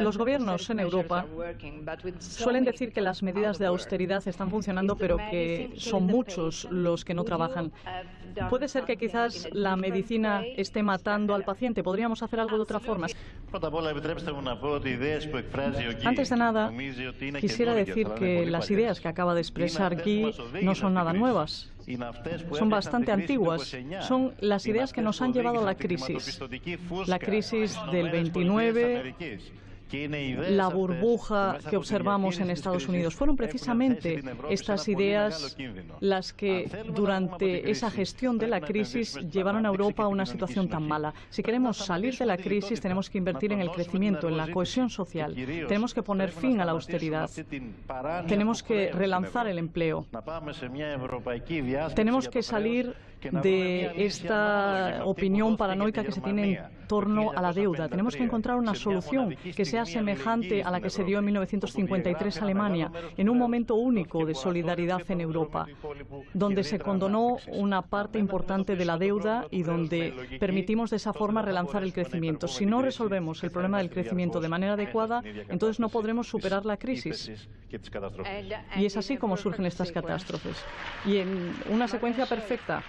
Los gobiernos en Europa suelen decir que las medidas de austeridad están funcionando, pero que son muchos los que no trabajan. Puede ser que quizás la medicina esté matando al paciente. ¿Podríamos hacer algo de otra forma? Antes de nada, quisiera decir que las ideas que acaba de expresar Guy no son nada nuevas. Son bastante antiguas. Son las ideas que nos han llevado a la crisis. La crisis del 29 la burbuja que observamos en Estados Unidos. Fueron precisamente estas ideas las que durante esa gestión de la crisis llevaron a Europa a una situación tan mala. Si queremos salir de la crisis tenemos que invertir en el crecimiento, en la cohesión social. Tenemos que poner fin a la austeridad. Tenemos que relanzar el empleo. Tenemos que salir de esta opinión paranoica que se tiene en torno a la deuda. Tenemos que encontrar una solución que sea semejante a la que se dio en 1953 Alemania, en un momento único de solidaridad en Europa, donde se condonó una parte importante de la deuda y donde permitimos de esa forma relanzar el crecimiento. Si no resolvemos el problema del crecimiento de manera adecuada, entonces no podremos superar la crisis. Y es así como surgen estas catástrofes. Y en una secuencia perfecta.